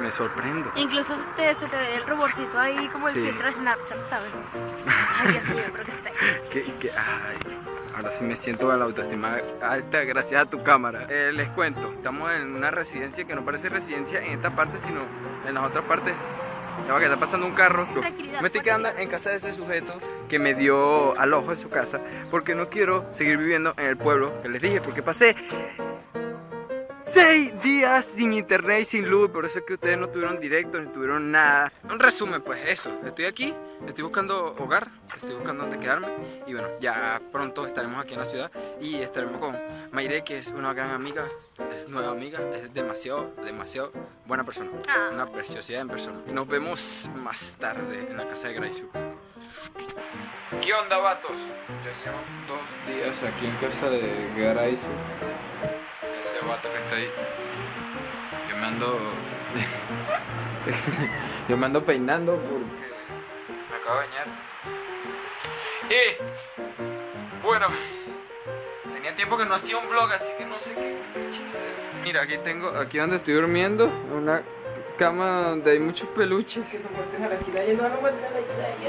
Me, sorprendo. Incluso te, se te ve el ruborcito ahí como el Sí. filtro de Snapchat, ¿sabes? Ay, Dios mío, pero que. Que, que, ay, ahora sí me siento con la autoestima alta gracias a tu cámara. Eh, les cuento, estamos en una residencia que no parece residencia en esta parte, sino en las otras partes. Ya va que está pasando un carro. Me estoy quedando en casa de ese sujeto que me dio al ojo de su casa porque no quiero seguir viviendo en el pueblo que les dije porque pasé seis días sin internet y sin luz, por eso es que ustedes no tuvieron directo ni tuvieron nada. Un resumen, pues eso, estoy aquí, estoy buscando hogar, estoy buscando dónde quedarme y bueno, ya pronto estaremos aquí en la ciudad y estaremos con Mayre, que es una gran amiga, es nueva amiga, es demasiado, demasiado buena persona, Ah. una preciosidad en persona. Nos vemos más tarde en la casa de Graisu. ¿Qué onda, vatos? Ya llevo dos días aquí en casa de Graisu vato que está ahí. Yo me ando. Yo me ando peinando porque me acabo de bañar. Y bueno, tenía tiempo que no hacía un vlog, así que no sé qué hacer. Mira, aquí tengo, aquí donde estoy durmiendo, una cama donde hay muchos peluches.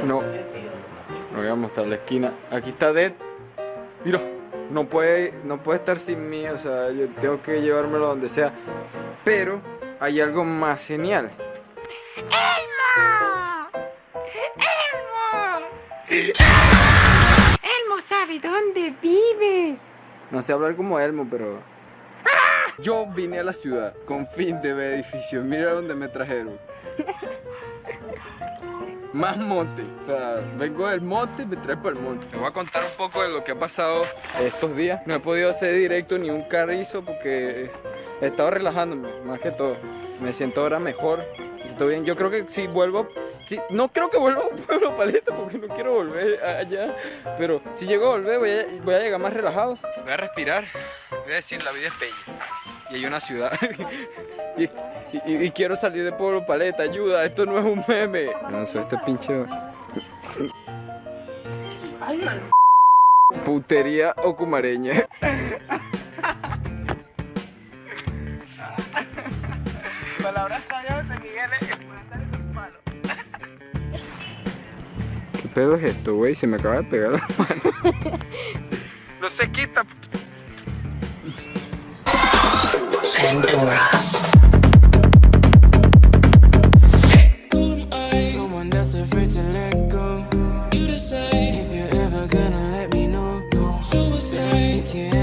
No, no voy a mostrar la esquina. Aquí está Dead. Mira, no puede, no puede estar sin mí, o sea, yo tengo que llevármelo donde sea. Pero hay algo más genial. Elmo sabe dónde vives. No sé hablar como Elmo, pero... Yo vine a la ciudad con fin de ver edificios. Mira dónde me trajeron. Más monte. O sea, vengo del monte y me trae para el monte. Te voy a contar un poco de lo que ha pasado estos días. No he podido hacer directo ni un carrizo porque he estado relajándome, más que todo. Me siento ahora mejor. Me siento bien. Yo creo que si vuelvo... Si, no creo que vuelva a Pueblo Paleta porque no quiero volver allá. Pero si llego a volver voy a, voy a llegar más relajado. Voy a respirar. Voy a decir, la vida es bella. Y hay una ciudad. y, y- y quiero salir de Pueblo Paleta. Ayuda, esto no es un meme. No sé, este pinche... Putería ocumareña. Palabras sabias de Miguel palo. ¿Qué pedo es esto, güey? Se me acaba de pegar la mano. no se quita. If you're ever gonna let me know. Suicide. If you